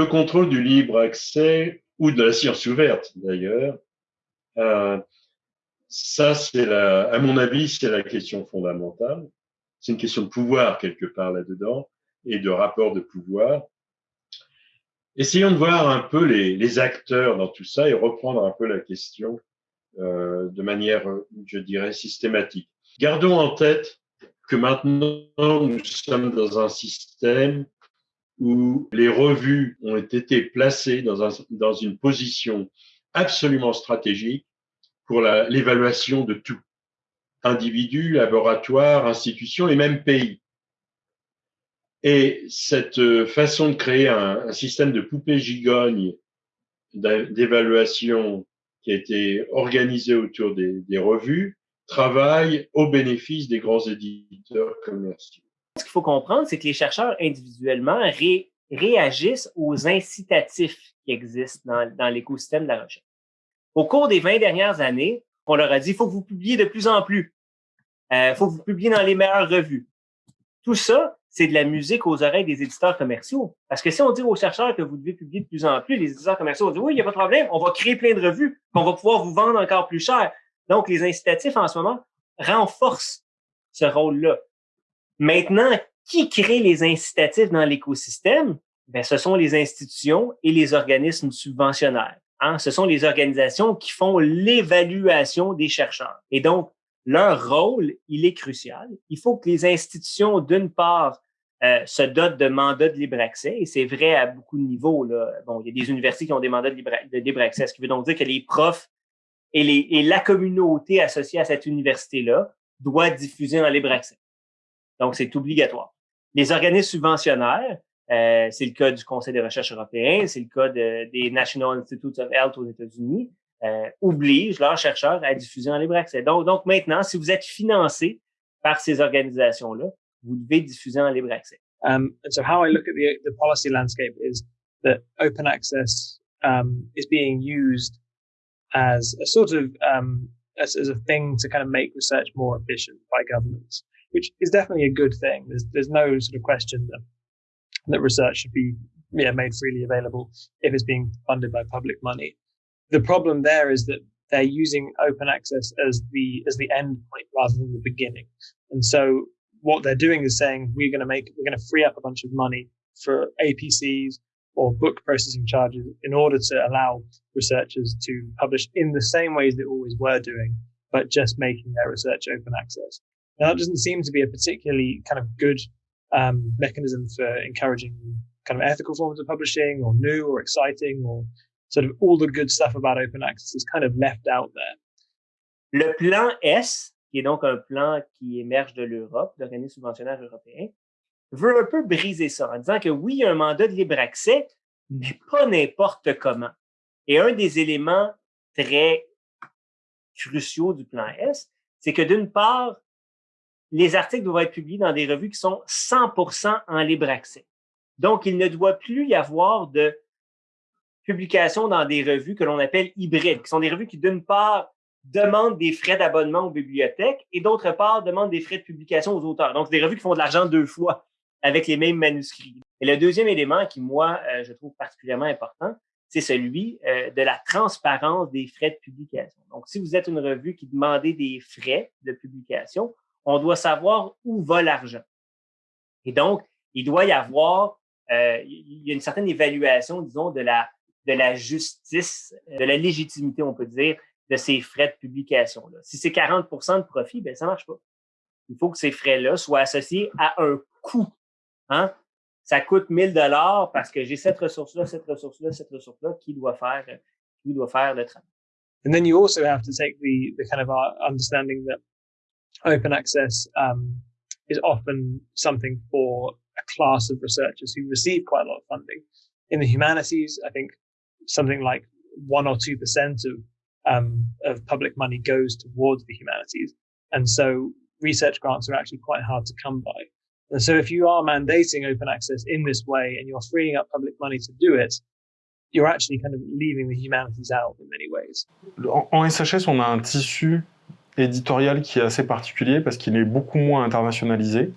Le contrôle du libre accès ou de la science ouverte d'ailleurs, euh, ça c'est à mon avis, c'est la question fondamentale. C'est une question de pouvoir quelque part là-dedans et de rapport de pouvoir. Essayons de voir un peu les, les, acteurs dans tout ça et reprendre un peu la question euh, de manière, je dirais, systématique. Gardons en tête que maintenant nous sommes dans un système où les revues ont été placées dans, un, dans une position absolument stratégique pour l'évaluation de tout, individus, laboratoires, institutions et même pays. Et cette façon de créer un, système de poupée gigogne d'évaluation qui a été organisé autour des revues travaille au bénéfice des grands éditeurs commerciaux. Ce qu'il faut comprendre, c'est que les chercheurs individuellement réagissent aux incitatifs qui existent dans, l'écosystème de la recherche. Au cours des 20 dernières années, on leur a dit, il faut que vous publiez de plus en plus. Il euh, faut que vous publiez dans les meilleures revues. Tout ça, c'est de la musique aux oreilles des éditeurs commerciaux. Parce que si on dit aux chercheurs que vous devez publier de plus en plus, les éditeurs commerciaux vont dire, oui, il n'y a pas de problème, on va créer plein de revues, qu'on va pouvoir vous vendre encore plus cher. Donc, les incitatifs en ce moment renforcent ce rôle-là. Maintenant, qui crée les incitatifs dans l'écosystème? Ben, ce sont les institutions et les organismes subventionnaires. Hein? Ce sont les organisations qui font l'évaluation des chercheurs. Et donc, leur rôle, il est crucial. Il faut que les institutions, d'une part, euh, se dotent de mandats de libre accès, et c'est vrai à beaucoup de niveaux. Là. Bon, il y a des universités qui ont des mandats de libre, de libre accès, ce qui veut donc dire que les profs et, les, et la communauté associée à cette université-là doit diffuser en libre accès. Donc, c'est obligatoire. Les organismes subventionnaires, euh, c'est le cas du Conseil des recherches européen, c'est le cas de, des National Institutes of Health aux États-Unis, euh, obligent leurs chercheurs à diffuser en libre accès. Donc, donc maintenant, si vous êtes financé par ces organisations-là, vous devez diffuser en libre accès. Um, and so how I look at the, the policy landscape is that open access um, is being used as a sort of um, as, as a thing to kind of make research more efficient by governments, which is definitely a good thing. There's there's no sort of question that that research should be yeah, made freely available if it's being funded by public money. The problem there is that they're using open access as the as the end point rather than the beginning. And so what they're doing is saying we're going to make we're going to free up a bunch of money for APCs or book processing charges in order to allow researchers to publish in the same ways they always were doing, but just making their research open access. Now that doesn't seem to be a particularly kind of good um, mechanism for encouraging kind of ethical forms of publishing or new or exciting or sort of all the good stuff about open access is kind of left out there. Le plan S, qui est donc un plan qui émerge de l'Europe, l'organisme subventionnaire européen, veut un peu briser ça en disant que oui, il y a un mandat de libre accès, mais pas n'importe comment. Et un des éléments très cruciaux du plan S, c'est que d'une part, les articles doivent être publiés dans des revues qui sont 100% en libre accès. Donc, il ne doit plus y avoir de publications dans des revues que l'on appelle hybrides, qui sont des revues qui, d'une part, demandent des frais d'abonnement aux bibliothèques et d'autre part, demandent des frais de publication aux auteurs. Donc, des revues qui font de l'argent deux fois avec les mêmes manuscrits. Et le deuxième élément qui, moi, euh, je trouve particulièrement important, c'est celui euh, de la transparence des frais de publication. Donc, si vous êtes une revue qui demandait des frais de publication, on doit savoir où va l'argent. Et donc, il doit y avoir, euh, il y a une certaine évaluation, disons, de la, de la justice, de la légitimité, on peut dire, de ces frais de publication-là. Si c'est 40% de profit, ben ça marche pas. Il faut que ces frais-là soient associés à un coût. Hein? Ça coûte 1000 dollars parce que j'ai cette ressource-là, cette ressource-là, cette ressource-là qui doit faire, qui doit faire le travail. And then you also have to take the, the kind of uh, understanding that open access um, is often something for a class of researchers who receive quite a lot of funding. In the humanities, I think something like one or two percent of um, of public money goes towards the humanities, and so research grants are actually quite hard to come by. And so, if you are mandating open access in this way and you're freeing up public money to do it, you're actually kind of leaving the humanities out in many ways. En, SHS, on a un tissu éditorial qui est assez particulier parce qu'il est beaucoup moins internationalisé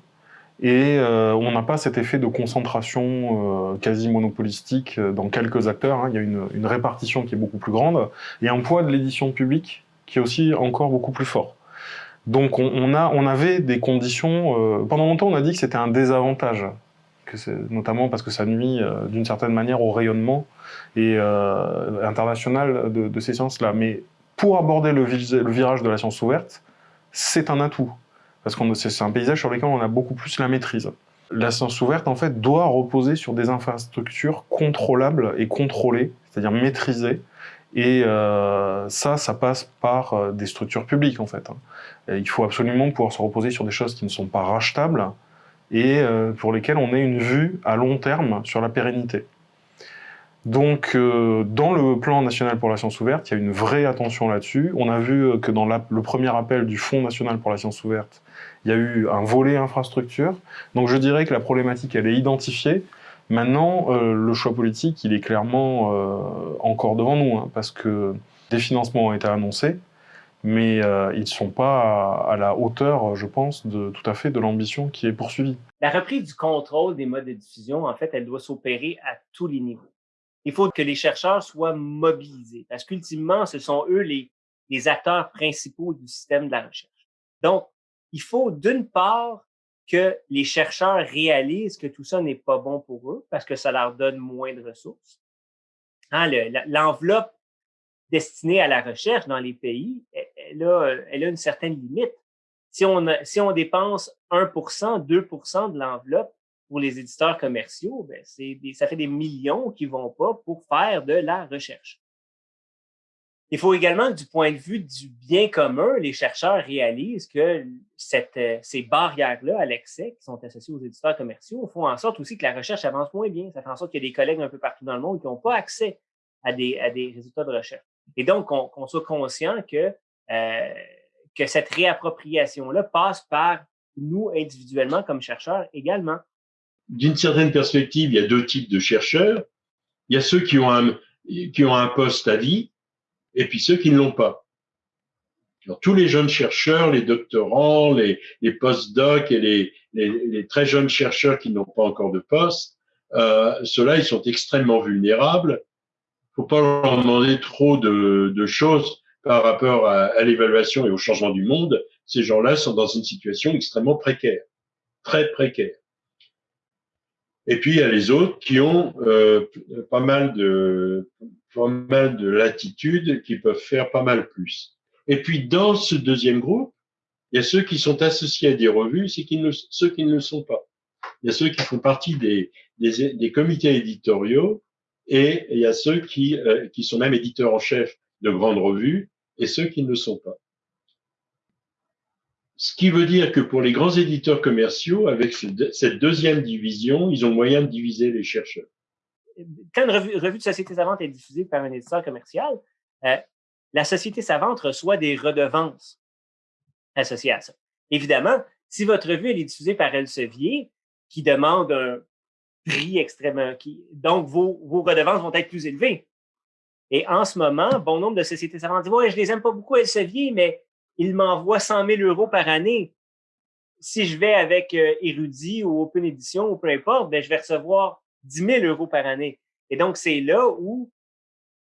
et euh, on n'a pas cet effet de concentration euh, quasi monopolistique dans quelques acteurs. Hein. Il y a une, répartition qui est beaucoup plus grande et un poids de l'édition publique qui est aussi encore beaucoup plus fort. Donc on, a, on avait des conditions. pendant longtemps, on a dit que c'était un désavantage, notamment parce que ça nuit d'une certaine manière au rayonnement et international de, de ces sciences-là. Mais pour aborder le, virage de la science ouverte, c'est un atout parce que c'est un paysage sur lequel on a beaucoup plus la maîtrise. La science ouverte, en fait, doit reposer sur des infrastructures contrôlables et contrôlées, c'est-à-dire maîtrisées, et euh, ça, ça passe par euh, des structures publiques, en fait. Hein. il faut absolument pouvoir se reposer sur des choses qui ne sont pas rachetables et euh, pour lesquelles on ait une vue à long terme sur la pérennité. Donc, euh, dans le plan national pour la science ouverte, il y a une vraie attention là-dessus. On a vu que dans le premier appel du Fonds national pour la science ouverte, il y a eu un volet infrastructure. Donc, je dirais que la problématique, elle est identifiée. Maintenant, euh, le choix politique, il est clairement euh, encore devant nous, hein, parce que des financements ont été annoncés, mais ils ne sont pas à, la hauteur, je pense, de tout à fait de l'ambition qui est poursuivie. La reprise du contrôle des modes de diffusion, en fait, elle doit s'opérer à tous les niveaux il faut que les chercheurs soient mobilisés parce qu'ultimement, ce sont eux les, acteurs principaux du système de la recherche. Donc, il faut d'une part que les chercheurs réalisent que tout ça n'est pas bon pour eux parce que ça leur donne moins de ressources. Hein, L'enveloppe destinée à la recherche dans les pays, elle a, elle a une certaine limite. Si on dépense 1% 2% de l'enveloppe, pour les éditeurs commerciaux, ben, c'est ça fait des millions qui vont pas pour faire de la recherche. Il faut également du point de vue du bien commun, les chercheurs réalisent que cette, euh, ces barrières-là à l'excès qui sont associées aux éditeurs commerciaux font en sorte aussi que la recherche avance moins bien. Ça fait en sorte qu'il y a des collègues un peu partout dans le monde qui n'ont pas accès à des, à des résultats de recherche. Et donc, qu'on soit conscient que, euh, que cette réappropriation-là passe par nous individuellement comme chercheurs également d'une certaine perspective, il y a deux types de chercheurs. Il y a ceux qui ont un, qui ont un poste à vie et puis ceux qui ne l'ont pas. Alors, tous les jeunes chercheurs, les doctorants, les, les post-docs et les, les, les, très jeunes chercheurs qui n'ont pas encore de poste, euh, ceux-là, ils sont extrêmement vulnérables. Il faut pas leur demander trop de, de choses par rapport à, à l'évaluation et au changement du monde. Ces gens-là sont dans une situation extrêmement précaire, très précaire. Et puis il y a les autres qui ont euh, pas mal de pas mal de latitude, qui peuvent faire pas mal plus. Et puis dans ce deuxième groupe, il y a ceux qui sont associés à des revues, ceux qui ne le sont pas. Il y a ceux qui font partie des, des, des comités éditoriaux et il y a ceux qui, euh, qui sont même éditeurs en chef de grandes revues et ceux qui ne le sont pas. Ce qui veut dire que pour les grands éditeurs commerciaux, avec cette deuxième division, ils ont moyen de diviser les chercheurs. Quand une revue, de Société Savante est diffusée par un éditeur commercial, euh, la Société Savante reçoit des redevances associées à ça. Évidemment, si votre revue est diffusée par Elsevier, qui demande un prix extrêmement... Donc, vos, redevances vont être plus élevées. Et en ce moment, bon nombre de sociétés savantes disent « Ouais, je les aime pas beaucoup, Elsevier, mais il m'envoie 100 000 euros par année. Si je vais avec euh, Érudit ou Open Edition ou peu importe, ben, je vais recevoir 10 000 euros par année. Et donc, c'est là où,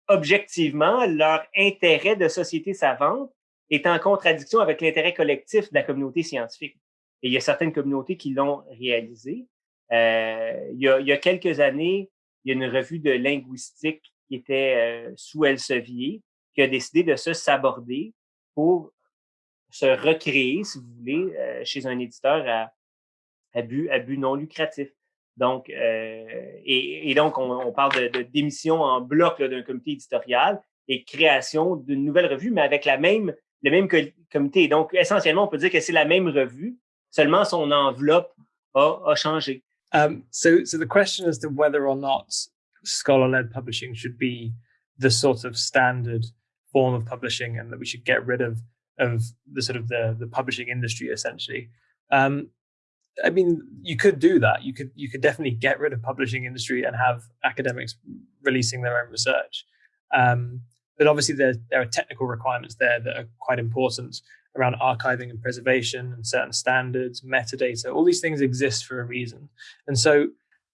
objectivement, leur intérêt de société savante est en contradiction avec l'intérêt collectif de la communauté scientifique. Et il y a certaines communautés qui l'ont réalisé. Euh, il, y a, il, y a, quelques années, il y a une revue de linguistique qui était euh, sous Elsevier qui a décidé de se saborder pour se recréer, si vous voulez, euh, chez un éditeur à, à, but, à but non lucratif. Donc, euh, et, et, donc, on, on parle de, de, démission en bloc d'un comité éditorial et création d'une nouvelle revue, mais avec la même, le même comité. Donc, essentiellement, on peut dire que c'est la même revue, seulement son enveloppe a, a changé. Um, so, so the question as to whether or not scholar-led publishing should be the sort of standard form of publishing and that we should get rid of of the sort of the the publishing industry essentially. Um, I mean, you could do that. You could you could definitely get rid of publishing industry and have academics releasing their own research. Um, but obviously, there there are technical requirements there that are quite important. around archiving and preservation and certain standards, metadata. All these things exist for a reason. And so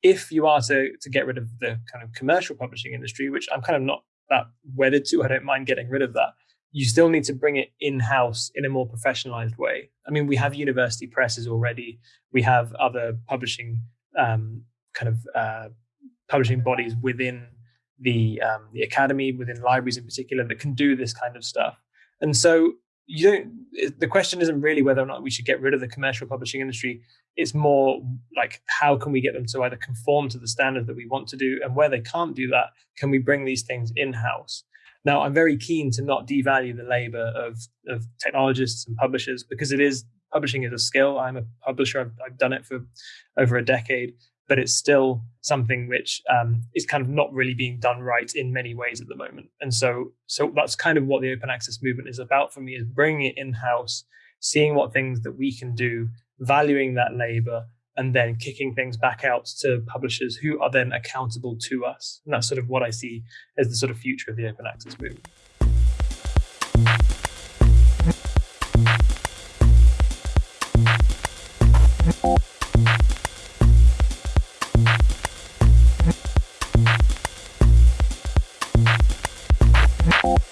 if you are to, to get rid of the kind of commercial publishing industry, which I'm kind of not that wedded to, I don't mind getting rid of that. You still need to bring it in house in a more professionalized way. I mean, we have university presses already. We have other publishing um, kind of uh, publishing bodies within the um, the academy, within libraries in particular, that can do this kind of stuff. And so you don't. The question isn't really whether or not we should get rid of the commercial publishing industry. It's more like how can we get them to either conform to the standard that we want to do, and where they can't do that, can we bring these things in house? Now, I'm very keen to not devalue the labor of of technologists and publishers because it is publishing is a skill. I'm a publisher. I've, I've done it for over a decade, but it's still something which um, is kind of not really being done right in many ways at the moment. And so, so that's kind of what the open access movement is about for me: is bringing it in house, seeing what things that we can do, valuing that labor, and then kicking things back out to publishers who are then accountable to us. And that's sort of what I see as the sort of future of the open access movement.